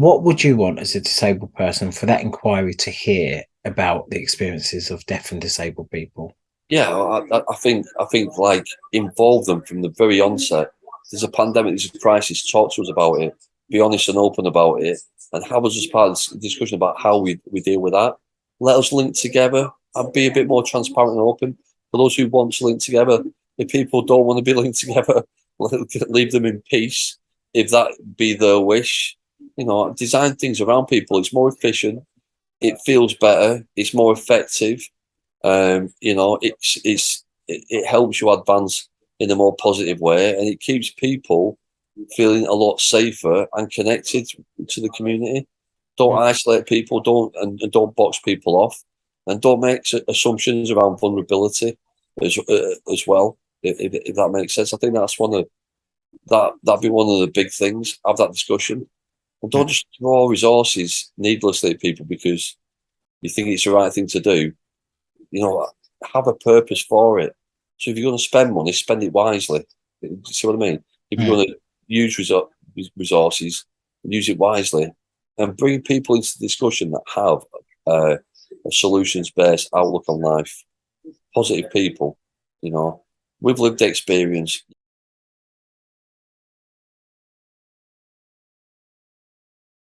what would you want as a disabled person for that inquiry to hear about the experiences of deaf and disabled people? Yeah, I, I think I think like involve them from the very onset. There's a pandemic, there's a crisis. Talk to us about it. Be honest and open about it, and have us as part of the discussion about how we we deal with that. Let us link together and be a bit more transparent and open. For those who want to link together, if people don't want to be linked together, leave them in peace. If that be their wish, you know, design things around people. It's more efficient. It feels better. It's more effective. Um, you know, it's it's it, it helps you advance in a more positive way, and it keeps people feeling a lot safer and connected to the community. Don't mm. isolate people. Don't and, and don't box people off, and don't make assumptions around vulnerability as uh, as well. If, if, that makes sense, I think that's one of that that'd be one of the big things. Have that discussion and don't just throw resources needlessly at people because you think it's the right thing to do. You know, have a purpose for it. So if you're going to spend money, spend it wisely. see what I mean? If you're mm. going to use resources, use it wisely, and bring people into the discussion that have uh, a solutions-based outlook on life, positive people. You know, with lived experience,